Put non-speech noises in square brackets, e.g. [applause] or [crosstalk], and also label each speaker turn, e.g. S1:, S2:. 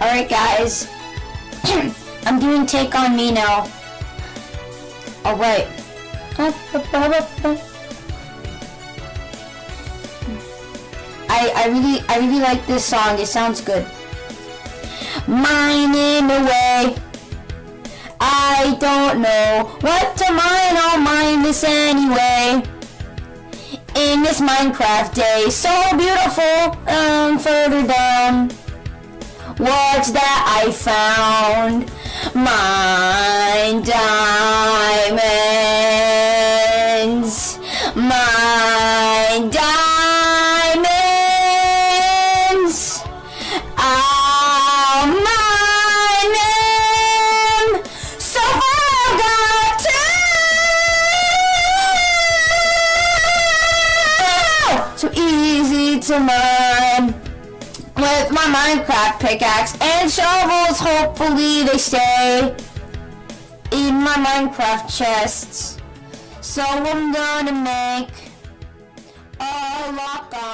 S1: Alright guys. [clears throat] I'm doing Take On Me now. Alright. I, I really I really like this song. It sounds good. Mine in a way. I don't know what to mine. I'll mine this anyway. In this Minecraft day, so beautiful. Um, further down. What's that I found? Mine diamonds. Mine diamonds. I'll mine them. So far got to. So easy to mine with my Minecraft pickaxe and shovels. Hopefully they stay in my Minecraft chests. So I'm gonna make a lock on it.